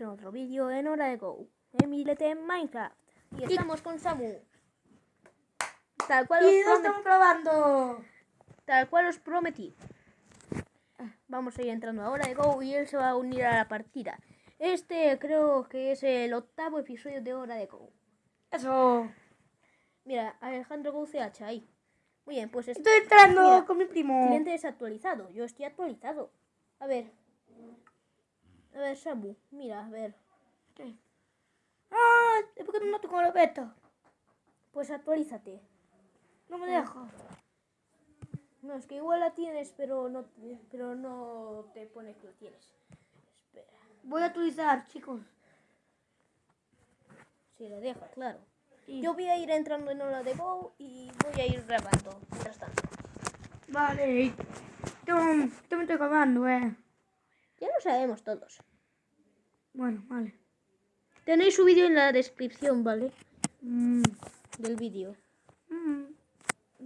en otro vídeo en Hora de Go, en Milete en Minecraft. Y estamos con Samu. Tal cual, os Y promet- estamos probando. tal cual os prometí. Vamos a ir entrando a Hora de Go y él se va a unir a la partida. Este creo que es el octavo episodio de Hora de Go. Eso. Mira, Alejandro GoCH ahí. Muy bien, pues Estoy entrando Mira, con mi primo. cliente desactualizado. Yo estoy actualizado. A ver. A ver, Samu, mira, a ver. Ah, es porque no tengo la beta. Pues actualízate. No me deja. No, es que igual la tienes, pero no, pero no te pone que lo tienes. Espera. Voy a actualizar, chicos. Si la deja, claro. Sí. Yo voy a ir entrando en hora de Go y voy a ir grabando. Mientras tanto. Vale. Yo, yo me estoy acabando, eh. Ya lo sabemos todos. Bueno, vale. Tenéis su vídeo en la descripción, ¿vale? Mm. Del vídeo. Mm.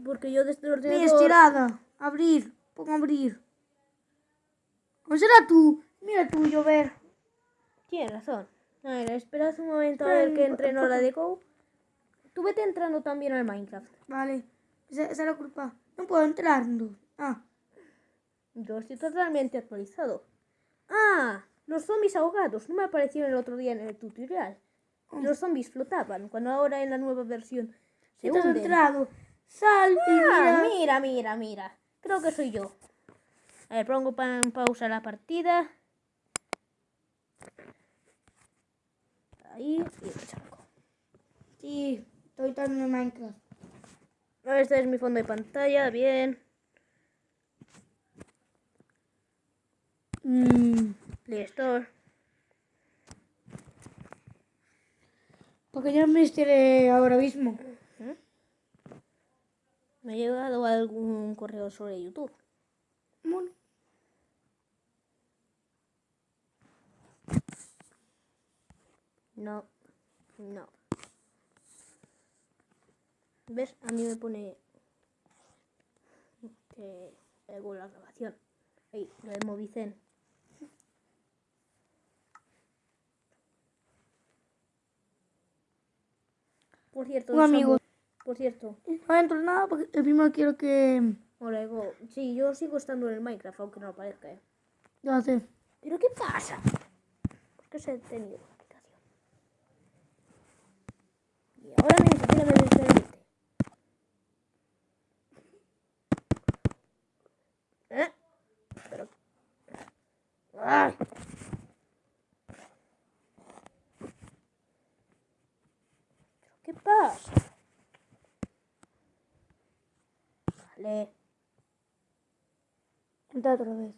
Porque yo desde el Mi ordenador... estirada. Abrir. Pongo abrir. ¿O será tú? Mira tú, llover. Tienes razón. A ver, esperad un momento a ver que entre en hora de Go. Tú vete entrando también al Minecraft. Vale. Esa, esa es la culpa. No puedo entrar. no. Ah. Yo estoy totalmente actualizado. Ah, los zombies ahogados. No me aparecieron el otro día en el tutorial. Los zombies flotaban, cuando ahora en la nueva versión se hunden. entrado. Sal Ah, mira. mira, mira, mira. Creo que soy yo. A ver, pongo pa- en pausa la partida. Ahí. Y lo saco. Sí, estoy entrando en Minecraft. Este es mi fondo de pantalla, bien. Mm. Store. Porque ya me estiré ahora mismo. Me ha llegado algún correo sobre YouTube. Bueno. No, no. ¿Ves? A mí me pone que hago la grabación. Ahí, lo de Movicen. Cierto, Un amigo. por cierto, No entro en nada porque el primero quiero que... ahora digo, sí, yo sigo estando en el Minecraft, aunque no lo parezca, ¿eh? Ya sé. ¿Pero qué pasa? ¿Por qué se ha detenido la aplicación? Y ahora me permite. ¿Eh? Pero... ¡Ay! ¿Pero qué pasa? Vale, Entra otra vez.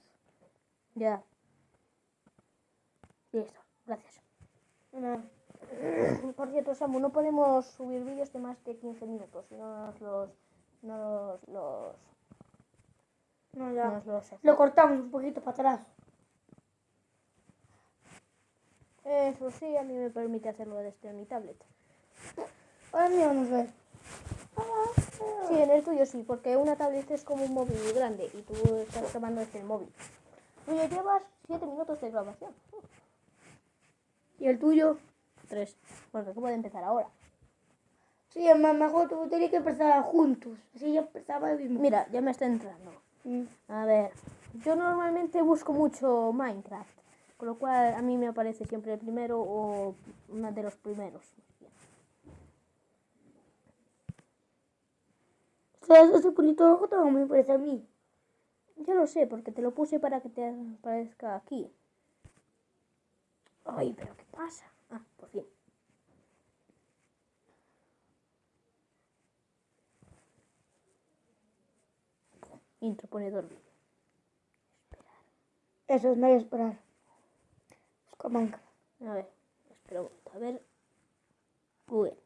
ya. Listo, gracias. Por cierto, Samu, no podemos subir vídeos de más de 15 minutos, no nos los... No nos los... No, no ya. nos los Lo cortamos un poquito para atrás. Eso sí, a mí me permite hacerlo desde mi tablet. Ahora a ver. Sí, en el tuyo sí, porque una tablet es como un móvil grande y tú estás grabando desde el móvil. Tú ya llevas 7 minutos de grabación. ¿Y el tuyo? 3, porque acabo de empezar ahora. Sí, es más mejor tú tenía que empezar juntos. Así ya empezaba el mismo. Mira, ya me está entrando. Mm. A ver, yo normalmente busco mucho Minecraft, con lo cual a mí me aparece siempre el primero o uno de los primeros. Sea, ese bonito rojo también me parece a mí. Ya lo sé, porque te lo puse para que te aparezca aquí. Ay, pero ¿qué pasa? Ah, por fin. Intro pone dormir. Eso es, no hay esperar. Busca Minecraft. A ver, espera un momento. A ver. Google.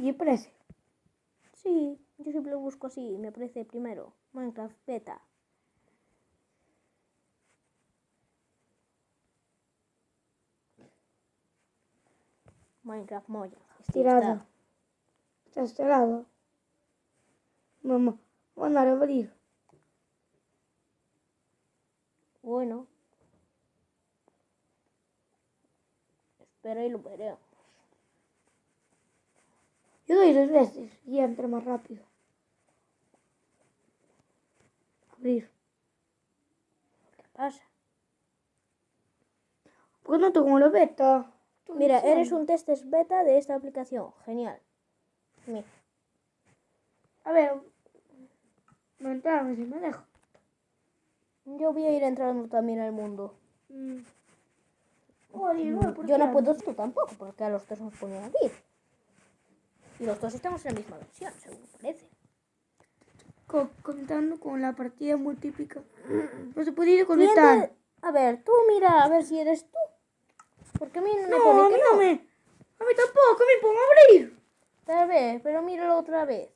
Y parece. Sí, yo siempre lo busco así. Me aparece primero. Minecraft Beta. Minecraft Moya. Estirada. está. Está estirada. Vamos a abrir. Bueno. Espera y lo veremos. Yo doy dos veces y entra más rápido. Abrir. ¿Qué pasa? ¿Por qué no tengo la beta? Estoy Mira, eres un test beta de esta aplicación. Genial. Mira. A ver. Me entramos si me dejo. Yo voy a ir entrando también al mundo. Mm. No, ¿por Yo no no? puedo, tú tampoco, porque a los dos nos ponen aquí. Y los dos estamos en la misma versión, según parece. Co- contando con la partida muy típica. No se puede ir a ¿Quién conectar. te- A ver, tú mira, a ver si eres tú. Porque a mí no me pone a que mí no. no me. A mí tampoco, me pongo a abrir. Tal vez, pero míralo otra vez.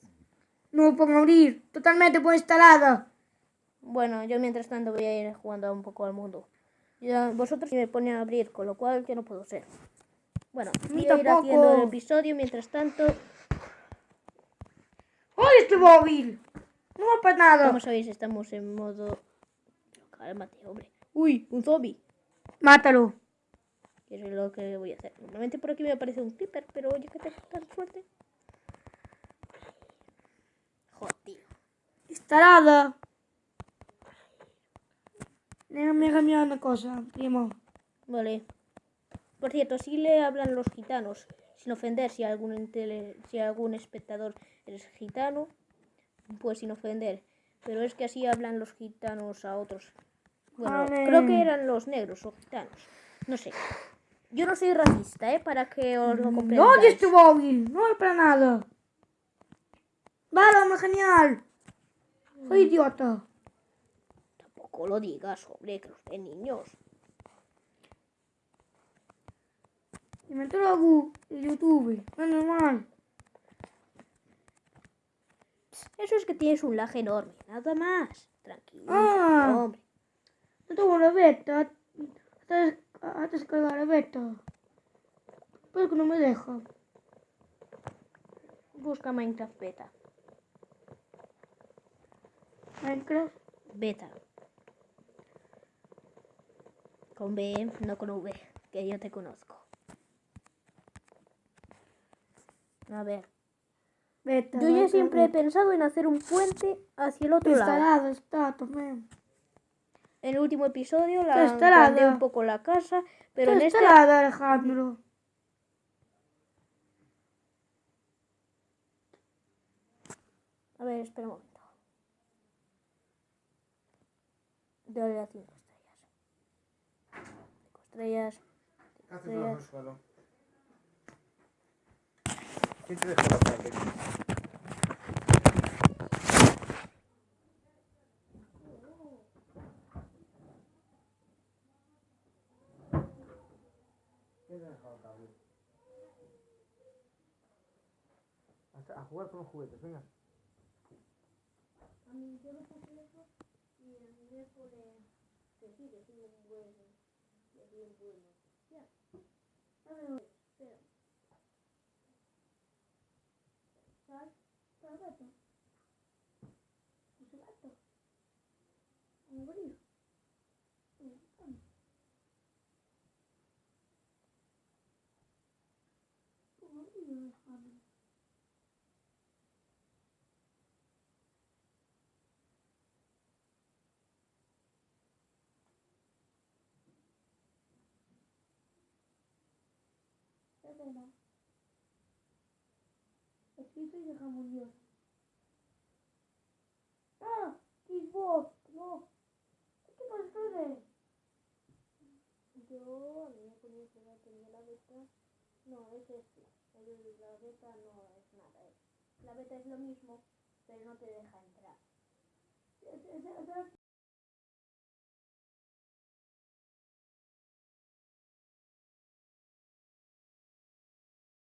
No me pongo a abrir. Totalmente por instalada. Bueno, yo mientras tanto voy a ir jugando un poco al mundo. Ya, vosotros me ponen a abrir, con lo cual yo no puedo ser. Bueno, voy a ir haciendo el episodio mientras tanto. ¡Oye, este móvil! No va para nada. Como sabéis, estamos en modo. Cálmate, hombre. Uy, un zombie. Mátalo. Que es lo que voy a hacer. Normalmente por aquí me aparece un creeper, pero oye que tengo tan suerte. Joder, tío. Instalada. Déjame cambiar una cosa, primo. Vale. Por cierto, sí le hablan los gitanos, sin ofender si algún intele- si algún espectador es gitano, pues sin ofender. Pero es que así hablan los gitanos a otros. Bueno, creo que eran los negros o gitanos. No sé. Yo no soy racista, ¿eh? Para que os lo No comprendáis. oye este móvil. No es para nada. Vale, genial. Soy idiota. Tampoco lo digas, hombre, que los niños. Me entró y YouTube. No es normal. Eso es que tienes un laje enorme, nada más. Tranquilo, Ah. hombre. No tengo la beta. Hasta descargar la beta. Pero que no me deja. Busca Minecraft Beta. Minecraft. Beta. Con B, no con V, que yo te conozco. A ver. Beta. Yo ya siempre he beta. pensado en hacer un puente hacia el otro lado. Instalada está también. En el último episodio la Está agrandé un poco la casa, pero en Está este instalada, Alejandro. A ver, espera un momento. Dale a 5 estrellas. 5 estrellas. Hace Sí. ¿Quién te dejó la tarde? ¿Quién te dejó la tarde? Hasta a jugar con los juguetes, venga. Escrito y dejamos Dios. Ah, no. ¿Qué? Yo, a mí me ponía que la beta. No, es este. La beta no es nada. es- La beta es lo mismo, pero no te deja entrar. ¿Sabes